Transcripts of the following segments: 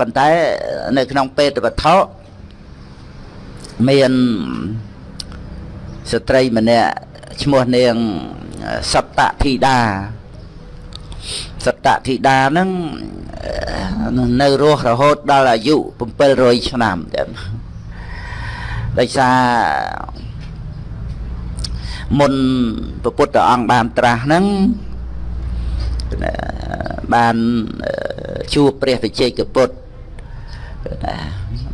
ប៉ុន្តែនៅក្នុងពេទ្យវត្ថុមានស្ត្រីម្នាក់ឈ្មោះនាងសត្តធីតាសត្តធីតាហ្នឹងនៅរស់រហូតដល់អាយុ700ឆ្នាំទៀតដោយសារមុនព្រះពុទ្ធអង្គបានត្រាស់ហ្នឹងបាន ជួបព្រះវិជ័យកពុទ្ធ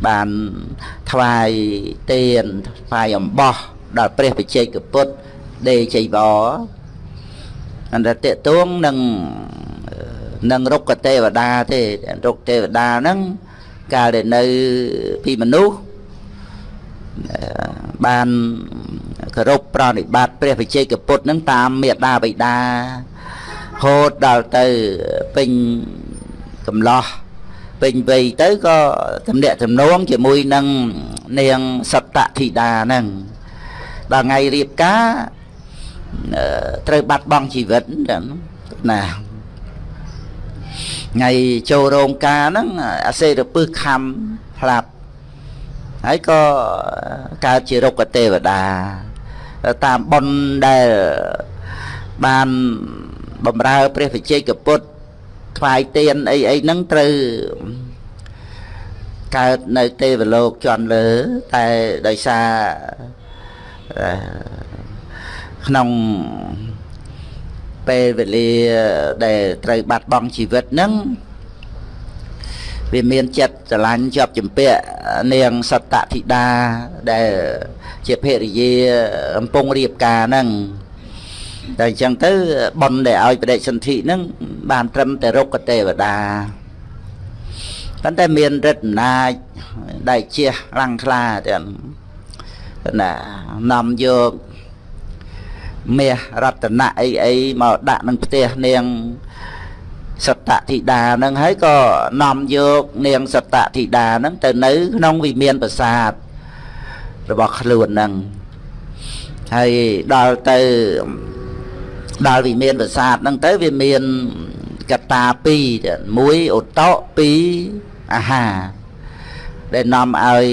បានថ្វាយទានថ្វាយអំបោះដល់ព្រះវិជ័យកពុទ្ធដេជ័យវរអន្តរតេតួងនឹងនឹងរុក្ខទេវតាទេរុក្ខទេវតាហ្នឹងកាលដែលនៅពីមនុស្សបានគោរពប្រណិប័តព្រះវិជ័យកពុទ្ធនឹងតាមមេដាបិតាហូតដល់ទៅពេញ កំឡោះពេញវ័យទៅក៏តំណាក់តំណងជាមួយនឹងនាងសត្តធីតាហ្នឹងដល់ថ្ងៃរៀបការត្រូវបាត់បង់ជីវិតណាថ្ងៃចូលរោងការហ្នឹងអាសេរពឹសខំផ្លាប់ហើយក៏កើតជារុក្ខទេវតាតាមបុណ្យដែលបានបំរើព្រះវិជ័យកពុទ្ធ ថ្វាយទៀនអីអីហ្នឹងត្រូវកើតនៅទេវលោកជន់លើតែដោយសារក្នុងពេលវេលាដែលត្រូវបាត់បង់ជីវិតហ្នឹងវាមានចិត្តស្រឡាញ់ជាប់ជំពាក់នាងសត្តធីតាដែលជាភរិយាកំពុងរៀបការហ្នឹងតែអញ្ចឹងទៅប៉ុនដែលឲ្យបដិសន្ធិហ្នឹង បានត្រឹមតែរុក្ខទេវតាប៉ុន្តែមានរិទ្ធអំណាចដែលជាខ្លាំងក្លាទាំងណានាំយកមាសរតនៈអីអីមកដាក់នឹងផ្ទះនាងសត្តធីតាហ្នឹងហើយក៏នាំយកនាងសត្តធីតាហ្នឹងទៅនៅក្នុងវិមានប្រាសាទរបស់ខ្លួនហ្នឹងហើយដល់ទៅដល់វិមានប្រាសាទហ្នឹងទៅវាមាន កតា2មួយឧតត2អាហារដែលនាំឲ្យ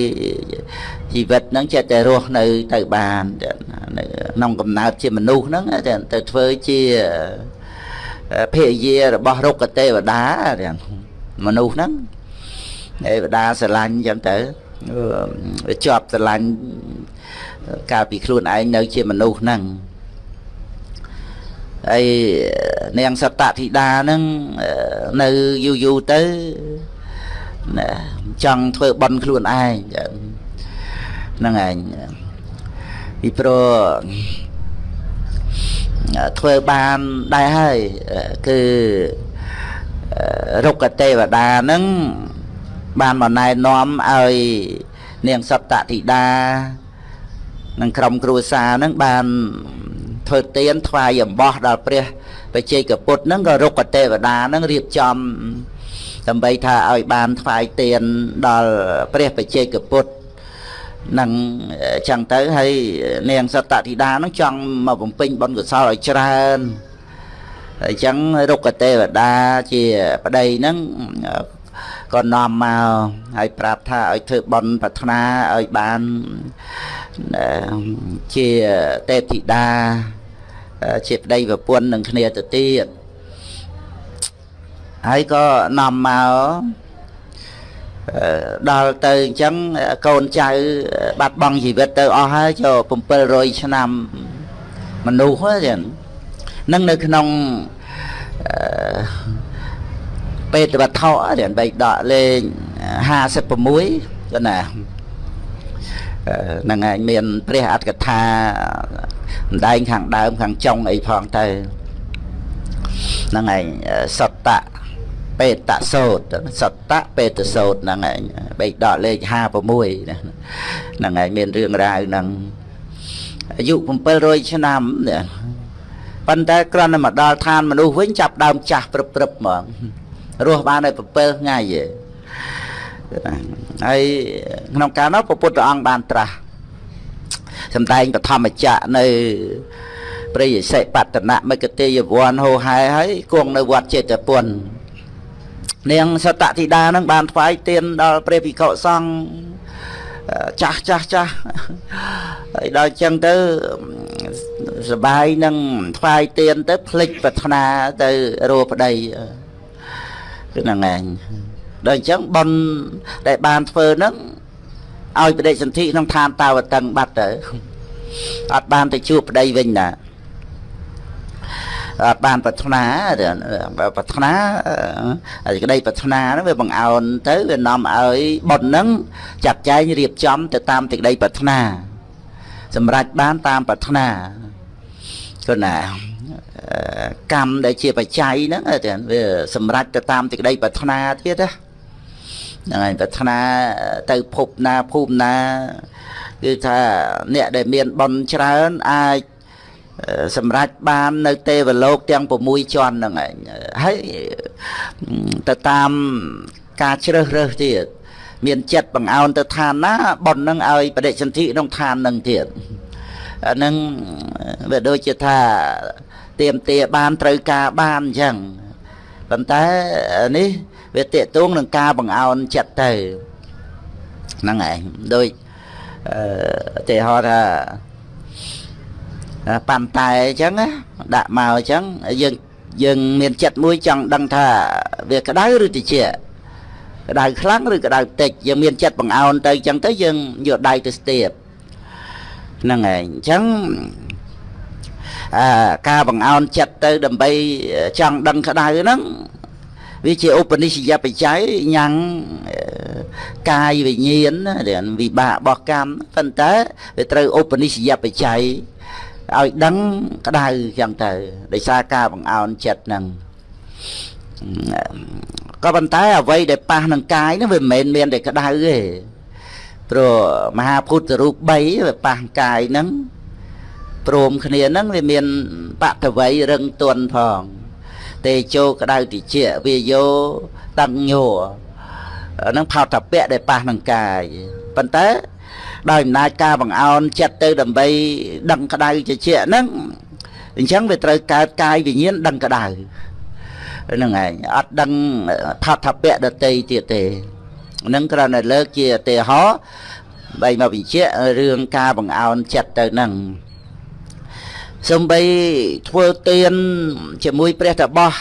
ជីវិតហ្នឹងចេះតែរស់នៅទៅបានក្នុងកំណើតជាមនុស្សហ្នឹងទៅធ្វើជាភរិយារបស់រុក្ខទេវតាមនុស្សហ្នឹងទេវតាស្រឡាញ់អញ្ចឹងទៅជាប់ស្រឡាញ់កាលពីខ្លួនឯងនៅជាមនុស្សហ្នឹង ហើយនាងសត្តធីតាហ្នឹងនៅយូរយូរទៅចង់ធ្វើបន់ខ្លួនឯងហ្នឹងឯងពីព្រោះធ្វើបានដែរហើយគឺរុក្ខទេវតាហ្នឹងបានមកណែនាំឲ្យនាងសត្តធីតានិងក្រុមគ្រួសារហ្នឹងបាន ធ្វើទានថ្វាយអំបោះដល់ព្រះបជ័យកពុទ្ធហ្នឹងក៏រុក្ខទេវតាហ្នឹងរៀបចំដើម្បីថាឲ្យបានថ្វាយទានដល់ព្រះបជ័យកពុទ្ធនឹងចឹងទៅហើយនាងសត្តធីតានឹងចង់មកបំពេញបុណ្យកុសលឲ្យច្រើនហើយចឹងរុក្ខទេវតាជាប្តីហ្នឹងក៏នាំមកហើយប្រាប់ថាឲ្យធ្វើបុណ្យប្រាថ្នាឲ្យបានជាទេពធីតា ជាប្តីប្រពន្ធនឹងគ្នាទៅទៀតហើយក៏នាំមកដល់ទៅអញ្ចឹងកូនចៅបាត់បង់ជីវិតទៅអស់ហើយចូល700ឆ្នាំមនុស្សហ្នឹងនឹងនៅក្នុងពេទ្យវត្ថុរៀនបៃដកលេខ56ក៏ណាហ្នឹងឯងមានព្រះអត្តកថា ម្ដែងខាងដើមខាងចុងអីផងទៅហ្នឹងឯងសត្តៈបេតសោតសត្តៈបេតសោតហ្នឹងឯងបេដកលេខ56ហ្នឹងឯងមានរឿងរ៉ាវហ្នឹងអាយុ700ឆ្នាំនេះប៉ុន្តែគ្រាន់តែមកដល់ឋានមនុស្សវិញចាប់ដើមចាស់ព្រឹបព្រឹបហ្មងរស់បានតែ7ថ្ងៃឯងហើយក្នុងកាលនោះព្រះពុទ្ធអង្គបានត្រាស់ សំដែងបឋមចៈនៅព្រះយសិបតនៈមិគតិយវ័នហោហែហើយគង់នៅវត្តចេតពុននាងសតតិដានឹងបានថ្វាយទៀនដល់ព្រះភិក្ខុសង្ឃចាស់ចាស់ចាស់ហើយដល់ចឹងទៅសបាយនឹងថ្វាយទៀនទៅភ្លេចប្រាថ្នាទៅរੂប្តីគឺហ្នឹងឯងដល់អញ្ចឹងប៉ុនដែលបានធ្វើហ្នឹង ឲ្យបដិសន្ធិក្នុងឋានតាវតឹងបាត់ទៅអត់បានទៅជួបប្តីវិញណាអត់បានប្រាថ្នាប្រាថ្នាក្តីប្រាថ្នាហ្នឹងវាបង្អោនទៅវានាំឲ្យបុណ្យហ្នឹងចាត់ចែងរៀបចំទៅតាមទីក្តីប្រាថ្នា សម្រេចបានតាមប្រាថ្នាគឺណាកម្មដែលជាបច្ច័យហ្នឹងវាសម្រេចទៅតាមទីក្តីប្រាថ្នាទៀតណា ហ្នឹងហើយប្រាថ្នាទៅភពណាភូមិណាគឺថាអ្នកដែលមានបុណ្យច្រើនអាចសម្រាប់បាននៅទេវលោកទាំង6ជាន់ហ្នឹងឯងហើយទៅតាមការជ្រើសរើសទៀតមានចិត្តបង្អោនទៅឋានណាប៉ុននឹងឲ្យបដិសន្ធិក្នុងឋាននឹងទៀតអានឹងវាដូចជាថាទៀមទាបានត្រូវការបានអញ្ចឹងប៉ុន្តែនេះ វាតេតួងនឹងការបង្អោនចិត្តទៅហ្នឹងឯងដូចអឺទេហោថាប៉ាន់តែអញ្ចឹងដាក់មកអញ្ចឹងយើងយើងមានចិត្តមួយចង់ដឹងថាវាក្តៅឬតិចក្តៅខ្លាំងឬក្តៅតិចយើងមានចិត្តបង្អោនទៅអញ្ចឹងទៅយើងយកដៃទៅស្ទាបហ្នឹងហើយអញ្ចឹងអាការបង្អោនចិត្តទៅដើម្បីចង់ដឹងក្តៅហ្នឹង វាជាឧបនិស្សយបច្ច័យញ៉ាំងកាយវិញ្ញាណវិបាករបស់កម្មប៉ុន្តែវាត្រូវឧបនិស្សយបច្ច័យឲ្យដឹងក្តៅចឹងទៅដោយសារការបង្អោនចិត្តហ្នឹងក៏ប៉ុន្តែអ្វីដែលប៉ះនឹងកាយហ្នឹងវាមិនមែនមានតែក្តៅទេព្រោះមហាពុទ្ធរូប3វាប៉ះកាយហ្នឹងព្រមគ្នាហ្នឹងវាមានបតវ័យរឹងទន់ផង ទេជោក្តៅតិចវាយោតឹងញោហ្នឹងផោតពៈដែលប៉ះនឹងកាយប៉ុន្តែដោយអំណាចការបង្អោនចិត្តទៅដើម្បីដឹងក្តៅជាជាហ្នឹងអញ្ចឹងវាត្រូវកើតកាយវិញ្ញាណដឹងក្តៅហ្នឹងឯងអត់ដឹងផាត់ថាពៈដតីទៀតទេហ្នឹងគ្រាន់តែលើកជាឧទាហរណ៍បីមកបញ្ជាក់រឿងការបង្អោនចិត្តទៅហ្នឹង សំបីធ្វើទៀនជាមួយព្រះតបោះ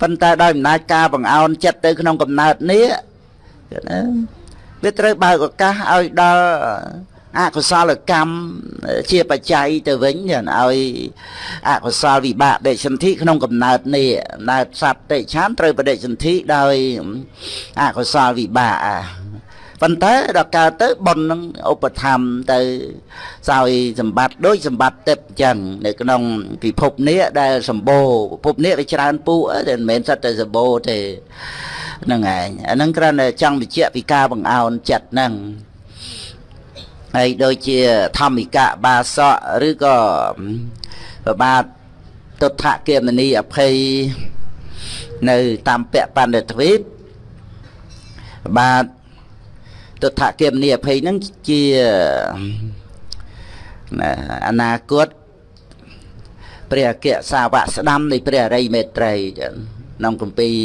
ប៉ុន្តែដោយអំណាចការបង្អោនចិត្តទៅក្នុងកំណើតនេះណាវាត្រូវបើកឱកាសឲ្យដល់អកុសលកម្មជាបច្ច័យទៅវិញឲ្យអកុសលវិបាកដេចសន្ធិក្នុងកំណើតនេះណើតសត្វតិឆានត្រូវបដិសន្ធិដោយអកុសលវិបាក ប៉ុន្តែដល់កើតទៅប៉ុននឹងឧបធម្មទៅសោយសម្បត្តិដូចសម្បត្តិទឹកអញ្ចឹងនៅក្នុងពិភពនេះដែលសម្បូរពិភពនេះវាច្រើនពូតែមិនមែនសិតតែសម្បូរទេហ្នឹងឯងអាហ្នឹងគ្រាន់តែចង់បញ្ជាក់ពីការបង្អោនចិត្តហ្នឹងហើយដូចជាធម្មិកៈបាសកឬក៏ប្របាទទុដ្ឋគមនីអភ័យនៅតាមពៈបណ្ឌិតទ្វីបបាទ ទុដ្ឋគមនីអភ័យហ្នឹងជាអនាគតព្រះអគ្គសាវកស្ដាំនៃព្រះអរិយមេត្រីក្នុងគម្ពីរ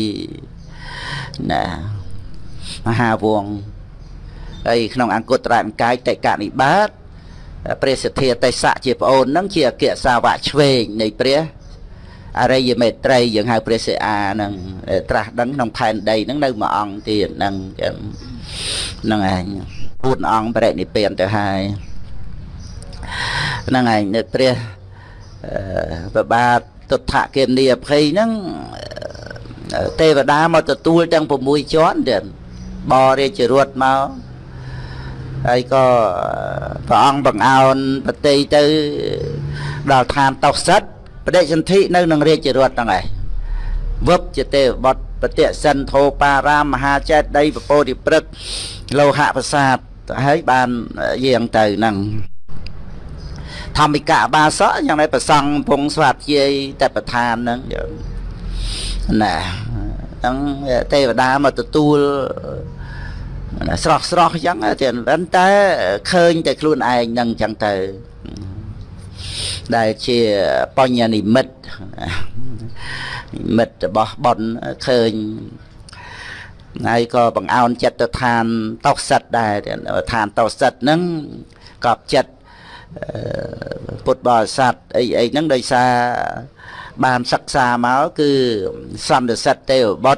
ណាមហាវងហើយក្នុងអង្គត្រនិកាយតេកនិបាតព្រះសទ្ធាទេសៈជាប្អូននឹងជាអគ្គសាវកឆ្វេងនៃព្រះអរិយមេត្រីយើងហៅព្រះសិអានឹងត្រាស់ដឹងក្នុងផែនដីនឹងនៅមួយអង្គទៀតនឹង ហ្នឹងឯងពួតអង្គបរិនិព្វានទៅហើយហ្នឹងឯងនៅព្រះប្របាទទុដ្ឋគិមនីអភ័យហ្នឹងទេវតាមកទទួលទាំង6ជាន់ទៀតបរាជរត់មកហើយក៏ព្រះអង្គបង្អោនប្រតិទៅដល់ឋានតោសិតបដិសន្ធិនៅនឹងរាជរត់ហ្នឹងឯងវឹបជាទេវបុត្រ បតិសិនធោបារាមមហាចេតដីពពោធិព្រឹកលោហៈប្រាសាទហើយបានយាងទៅហ្នឹងធម្មិកៈបាសកយ៉ាងណាប្រសង់ពងស្វាធ្យាយតែប្រធានហ្នឹងណាហ្នឹងទេវតាមកទទួលស្រស់ស្រស់អញ្ចឹងតែប៉ុន្តែឃើញតែខ្លួនឯងហ្នឹងអញ្ចឹងទៅដែលជាបញ្ញនិមិត្តនិ មិត្តរបស់ប៉ុនឃើញហើយក៏បង្អោនចិត្តទៅឋានតោសិតដែរឋានតោសិតហ្នឹងកប់ចិត្តអឺពុទ្ធបរិស័ទអីអីហ្នឹងដោយសារបានសិក្សាមកគឺសន្និសិទទេវបុត្រ